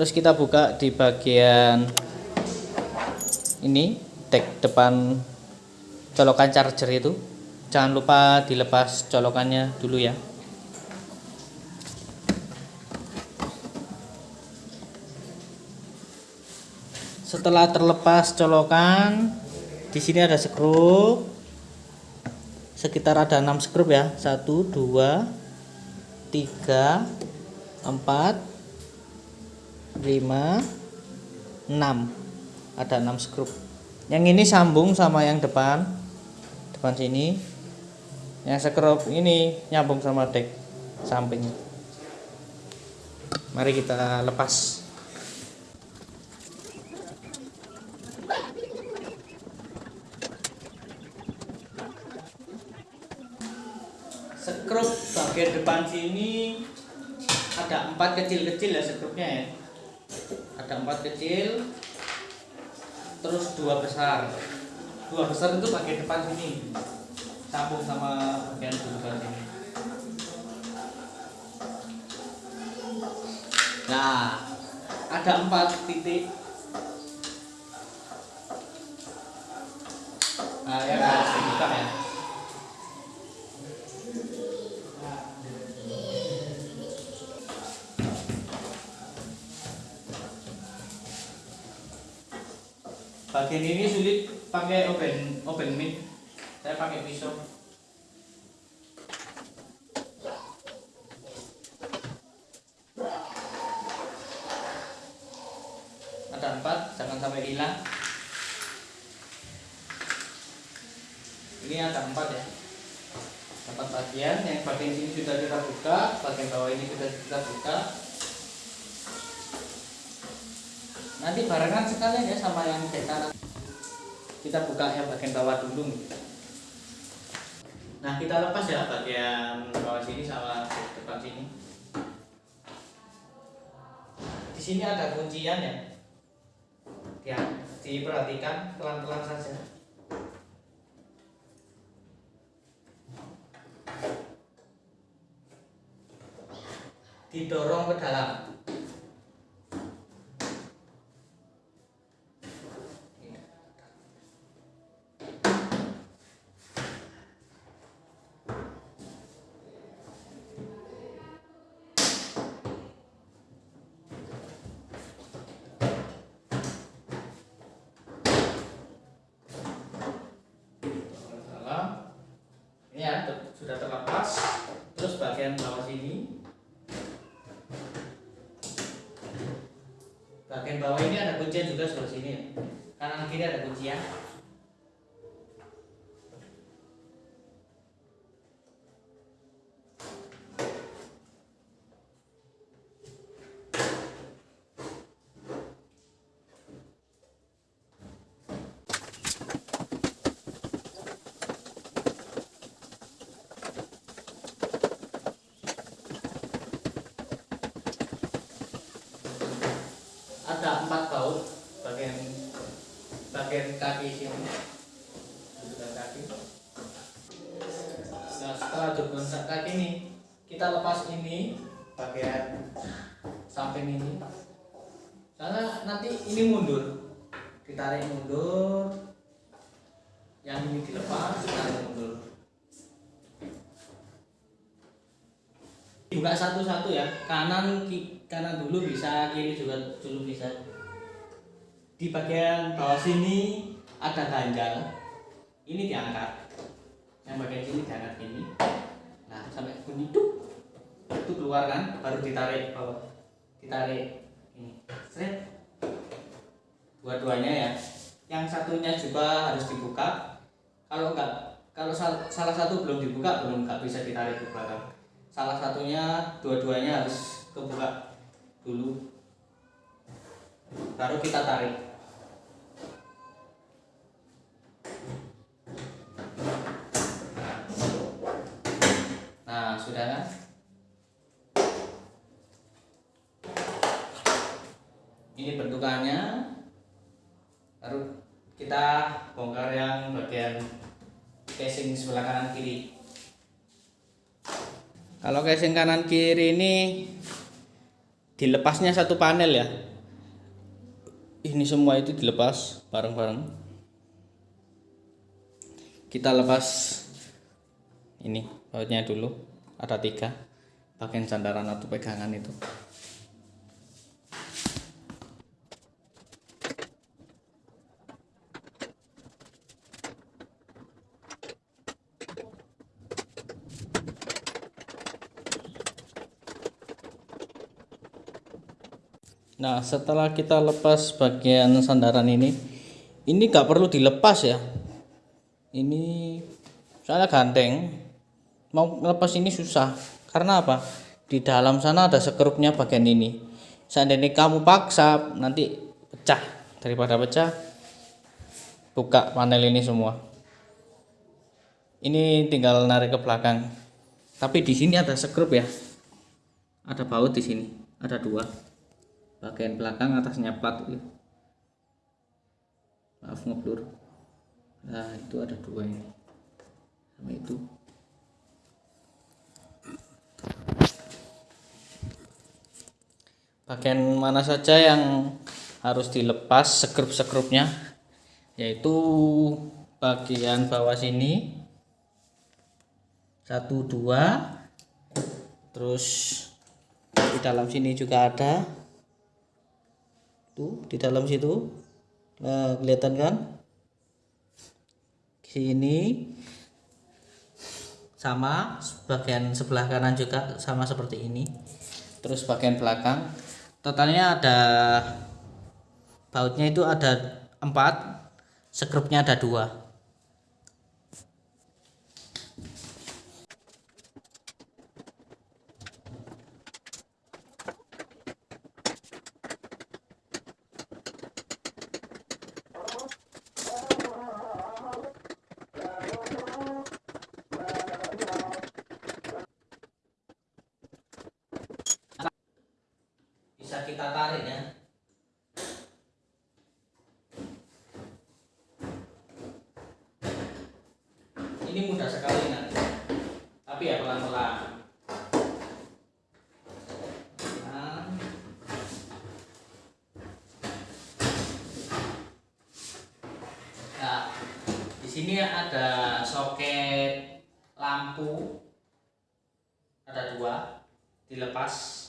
terus kita buka di bagian ini tag depan colokan charger itu. Jangan lupa dilepas colokannya dulu ya. Setelah terlepas colokan di sini ada skrup sekitar ada 6 skrup ya. 1 2 3 4 5 6 ada 6 skrup. Yang ini sambung sama yang depan. Depan sini. Yang skrup ini nyambung sama deck samping. Mari kita lepas. Skrup bagian depan sini ada empat kecil-kecil ya skrupnya ya ada empat kecil terus dua besar. Dua besar itu bagian depan sini. Sambung sama bagian depan sini. Nah ada empat titik. Nah ya harus dibuka ya bagian ini sulit pakai open open mic. Saya pakai pisau. Ada empat jangan sampai hilang. Ini ada empat ya. Empat bagian yang bagian sini sudah kita buka bagian bawah ini sudah kita buka nanti barengan sekalian ya sama yang kanan kita buka yang bagian bawah dulu nah kita lepas ya bagian bawah sini sama depan sini. Di sini ada kuncian ya. Ya diperhatikan pelan-pelan saja. Didorong ke dalam ini ya ter- sudah terlepas terus bagian bawah sini bagian bawah ini ada kuncian juga sebelah sini ya. Kanan kiri ada kuncian. ada empat baut bagian bagian kaki sini dudukan kaki nah setelah dudukan kaki ini kita lepas ini bagian samping ini. Karena nanti ini mundur. Ditarik mundur. Yang ini dilepas ditarik mundur. Buka satu-satu ya. Kanan kanan dulu bisa kiri juga dulu bisa. Di bagian bawah sini ada ganjal. Ini diangkat yang bagian sini diangkat gini. Nah sampai bunyi tuh itu keluar kan baru ditarik bawah. Ditarik. Ini. Seret. dua-duanya ya. Yang satunya juga harus dibuka. Kalau enggak kalau sal- salah satu belum dibuka belum nggak bisa ditarik ke belakang. Salah satunya dua-duanya harus kebuka dulu. Baru kita tarik kan ini bentukannya. Baru kita bongkar yang bagian casing sebelah kanan kiri. Kalau casing kanan kiri ini dilepasnya satu panel ya. Ini semua itu dilepas bareng-bareng. Kita lepas ini bautnya dulu ada tiga. Bagian sandaran atau pegangan itu. Nah setelah kita lepas bagian sandaran ini ini gak perlu dilepas ya. Ini soalnya ganteng mau lepas ini susah. Karena apa? Di dalam sana ada sekrupnya bagian ini. Seandainya kamu paksa nanti pecah. Daripada pecah buka panel ini semua. Ini tinggal narik ke belakang. Tapi di sini ada sekrup ya. Ada baut di sini. Ada dua. Bagian belakang atasnya plat. Maaf ngeblur. Nah itu ada dua ini. Sama itu bagian mana saja yang harus dilepas sekrup-sekrupnya yaitu bagian bawah sini satu dua terus di dalam sini juga ada. Tuh di dalam situ nah kelihatan kan? Sini sama bagian sebelah kanan juga sama seperti ini. Terus bagian belakang totalnya ada bautnya itu ada empat sekrupnya ada dua bisa kita tarik ya ini mudah sekali nanti tapi ya pelan-pelan nah. nah di sini ada soket lampu. Ada dua. Dilepas.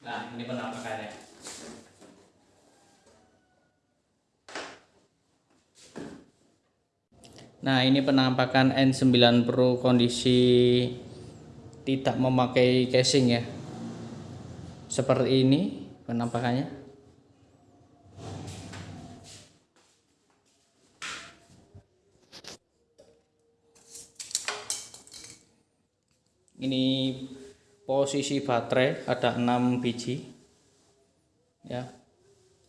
Nah, ini penampakannya. Nah, ini penampakan N9 Pro kondisi tidak memakai casing ya. Seperti ini penampakannya. Ini posisi baterai ada 6 biji ya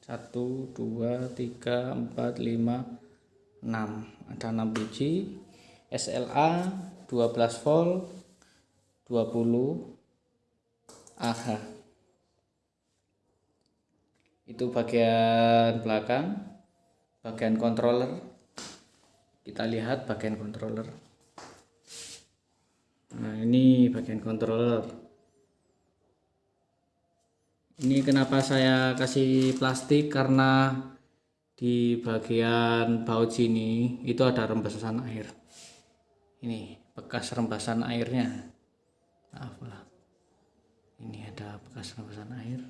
1 2 3 4 5 6 ada 6 biji. SLA 12 volt 20 Ah itu bagian belakang bagian controller. Kita lihat bagian controller. Nah ini bagian controller. Ini kenapa saya kasih plastik? Karena di bagian baut sini itu ada rembesan air. Ini bekas rembesan airnya. Maaf lah. Ini ada bekas rembesan air.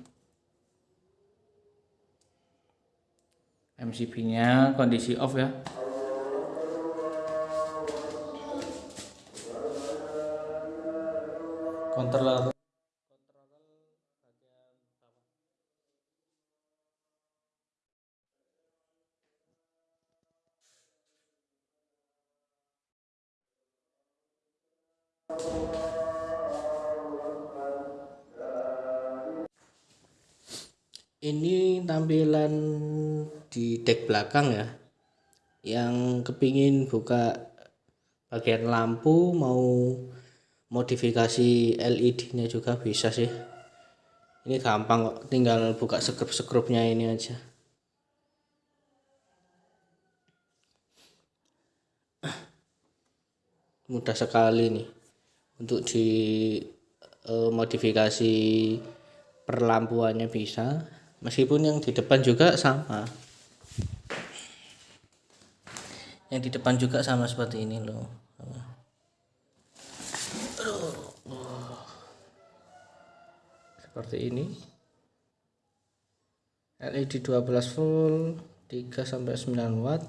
MCB nya kondisi off ya. Controller ini tampilan di deck belakang ya yang kepingin buka bagian lampu mau modifikasi LED nya juga bisa sih. Ini gampang kok tinggal buka sekrup-sekrupnya ini aja. Mudah sekali nih untuk di eh, modifikasi perlampuannya bisa. Meskipun yang di depan juga sama. Yang di depan juga sama seperti ini loh. Seperti ini. LED 12 volt 3 sampai 9 watt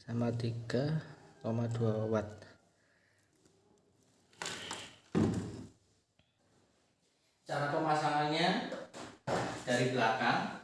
sama 3,2 watt cara pemasangannya dari belakang